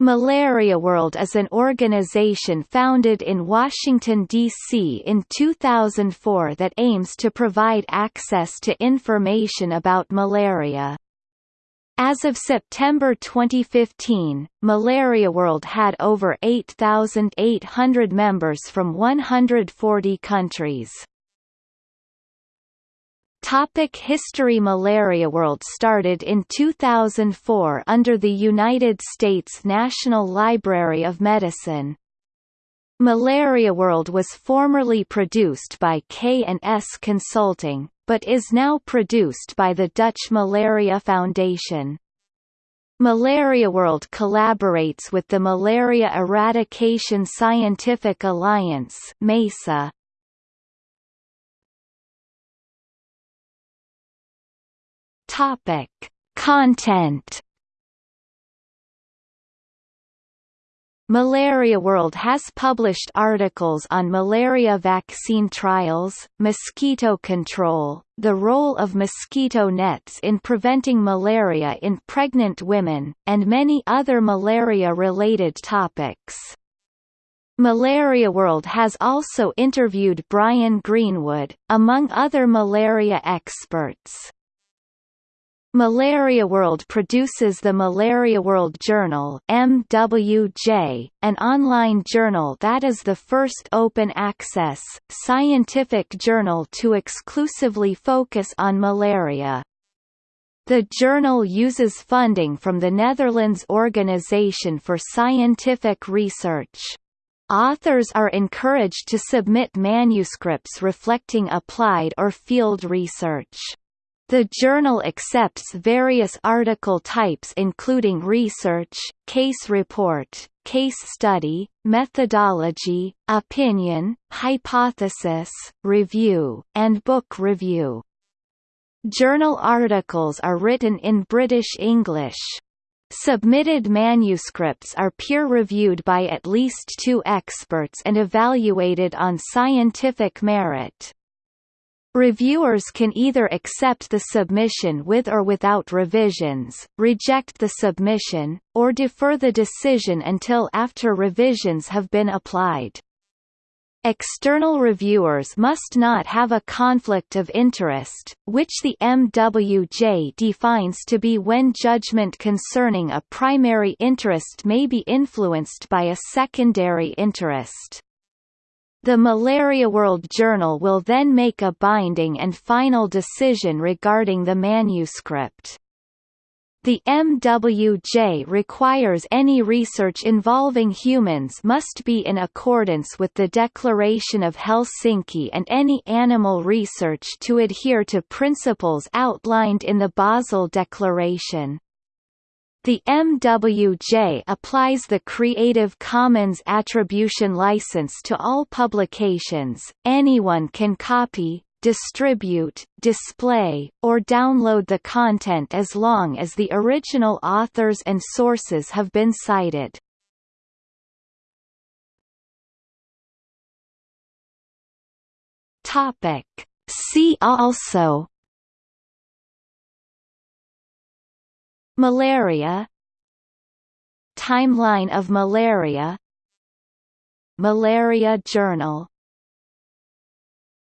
Malaria World is an organization founded in Washington, D.C. in 2004 that aims to provide access to information about malaria. As of September 2015, Malaria World had over 8,800 members from 140 countries. Topic History Malaria World started in 2004 under the United States National Library of Medicine. Malaria World was formerly produced by K&S Consulting, but is now produced by the Dutch Malaria Foundation. Malaria World collaborates with the Malaria Eradication Scientific Alliance MESA. Topic: Content. Malaria World has published articles on malaria vaccine trials, mosquito control, the role of mosquito nets in preventing malaria in pregnant women, and many other malaria-related topics. Malaria World has also interviewed Brian Greenwood, among other malaria experts. Malaria World produces the Malaria World Journal MWJ, an online journal that is the first open-access, scientific journal to exclusively focus on malaria. The journal uses funding from the Netherlands Organization for Scientific Research. Authors are encouraged to submit manuscripts reflecting applied or field research. The journal accepts various article types including research, case report, case study, methodology, opinion, hypothesis, review, and book review. Journal articles are written in British English. Submitted manuscripts are peer-reviewed by at least two experts and evaluated on scientific merit. Reviewers can either accept the submission with or without revisions, reject the submission, or defer the decision until after revisions have been applied. External reviewers must not have a conflict of interest, which the MWJ defines to be when judgment concerning a primary interest may be influenced by a secondary interest. The Malaria World Journal will then make a binding and final decision regarding the manuscript. The MWJ requires any research involving humans must be in accordance with the Declaration of Helsinki and any animal research to adhere to principles outlined in the Basel Declaration. The MWJ applies the Creative Commons Attribution license to all publications. Anyone can copy, distribute, display, or download the content as long as the original authors and sources have been cited. Topic. See also Malaria Timeline of malaria Malaria Journal